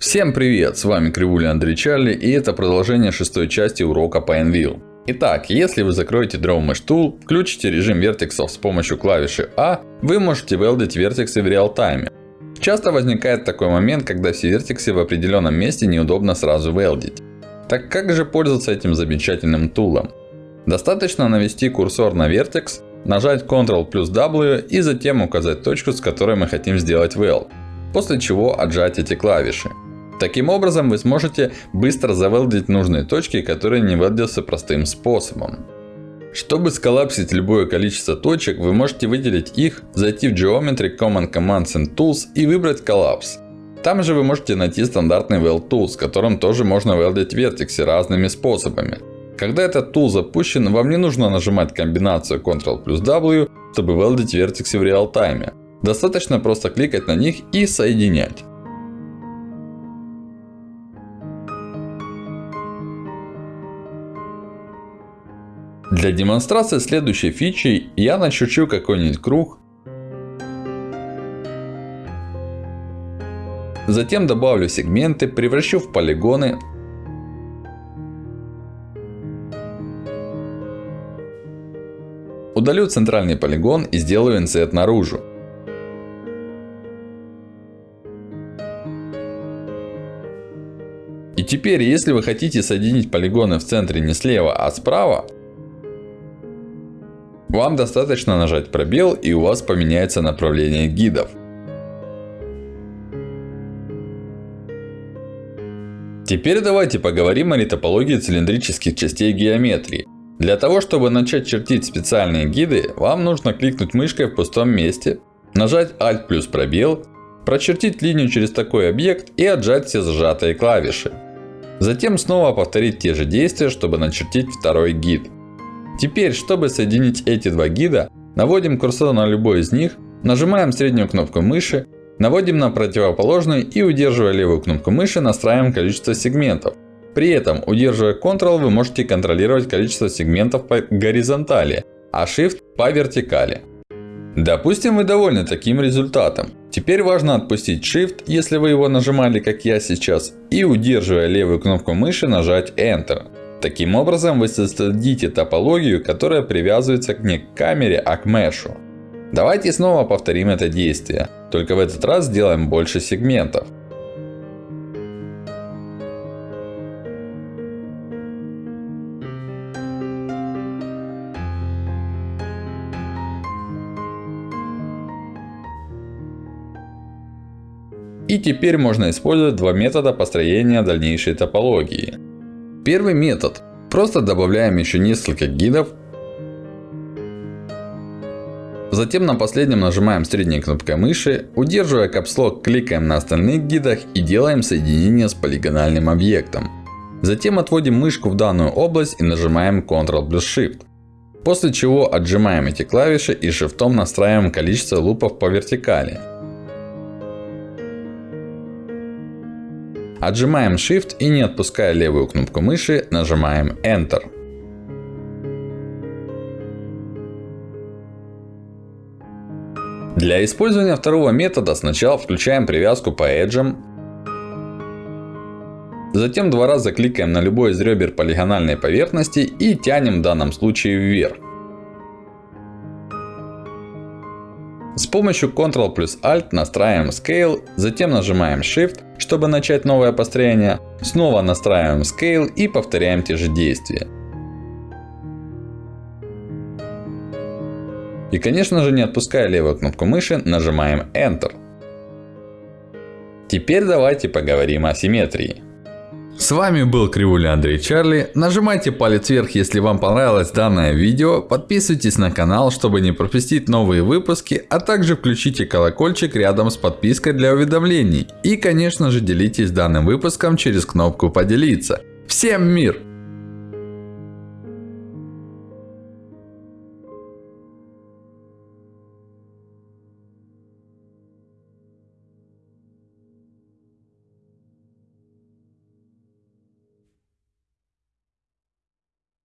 Всем привет, с вами Кривуля Андрей Чарли и это продолжение шестой части урока по Envil. Итак, если вы закроете Draw Mesh Tool, включите режим вертексов с помощью клавиши A, вы можете велдить вертексы в реал-тайме. Часто возникает такой момент, когда все вертексы в определенном месте неудобно сразу велдить. Так как же пользоваться этим замечательным тулом? Достаточно навести курсор на вертекс, нажать Ctrl плюс W и затем указать точку, с которой мы хотим сделать weld. После чего отжать эти клавиши. Таким образом, вы сможете быстро завелдить нужные точки, которые не велдятся простым способом. Чтобы сколлапсить любое количество точек, вы можете выделить их, зайти в Geometry, Command Commands and Tools и выбрать Collapse. Там же вы можете найти стандартный Weld Tool, с которым тоже можно велдить вертексы разными способами. Когда этот тул запущен, вам не нужно нажимать комбинацию Ctrl плюс W, чтобы велдить вертексы в реал-тайме. Достаточно просто кликать на них и соединять. Для демонстрации следующей фичи я начерчу какой-нибудь круг. Затем добавлю сегменты, превращу в полигоны. Удалю центральный полигон и сделаю инсет наружу. И теперь, если вы хотите соединить полигоны в центре не слева, а справа, вам достаточно нажать пробел и у вас поменяется направление гидов. Теперь давайте поговорим о ретопологии цилиндрических частей геометрии. Для того, чтобы начать чертить специальные гиды, вам нужно кликнуть мышкой в пустом месте, нажать Alt плюс пробел, прочертить линию через такой объект и отжать все зажатые клавиши. Затем снова повторить те же действия, чтобы начертить второй гид. Теперь, чтобы соединить эти два гида, наводим курсор на любой из них, нажимаем среднюю кнопку мыши, наводим на противоположную и удерживая левую кнопку мыши настраиваем количество сегментов. При этом, удерживая Ctrl, вы можете контролировать количество сегментов по горизонтали, а Shift по вертикали. Допустим, вы довольны таким результатом. Теперь важно отпустить Shift, если вы его нажимали, как я сейчас, и удерживая левую кнопку мыши нажать Enter. Таким образом, вы создадите топологию, которая привязывается не к камере, а к мешу. Давайте снова повторим это действие. Только в этот раз сделаем больше сегментов. И теперь можно использовать два метода построения дальнейшей топологии. Первый метод. Просто добавляем еще несколько гидов. Затем на последнем нажимаем средней кнопкой мыши. Удерживая капслок, кликаем на остальных гидах и делаем соединение с полигональным объектом. Затем отводим мышку в данную область и нажимаем Ctrl плюс Shift. После чего отжимаем эти клавиши и Shift настраиваем количество лупов по вертикали. Отжимаем Shift и не отпуская левую кнопку мыши, нажимаем Enter. Для использования второго метода сначала включаем привязку по эджам. Затем два раза кликаем на любой из ребер полигональной поверхности и тянем в данном случае вверх. С помощью Ctrl плюс Alt настраиваем Scale, затем нажимаем Shift, чтобы начать новое построение. Снова настраиваем Scale и повторяем те же действия. И конечно же не отпуская левую кнопку мыши, нажимаем Enter. Теперь давайте поговорим о симметрии. С вами был Кривуля Андрей Чарли. Нажимайте палец вверх, если вам понравилось данное видео. Подписывайтесь на канал, чтобы не пропустить новые выпуски. А также включите колокольчик рядом с подпиской для уведомлений. И конечно же делитесь данным выпуском через кнопку поделиться. Всем мир!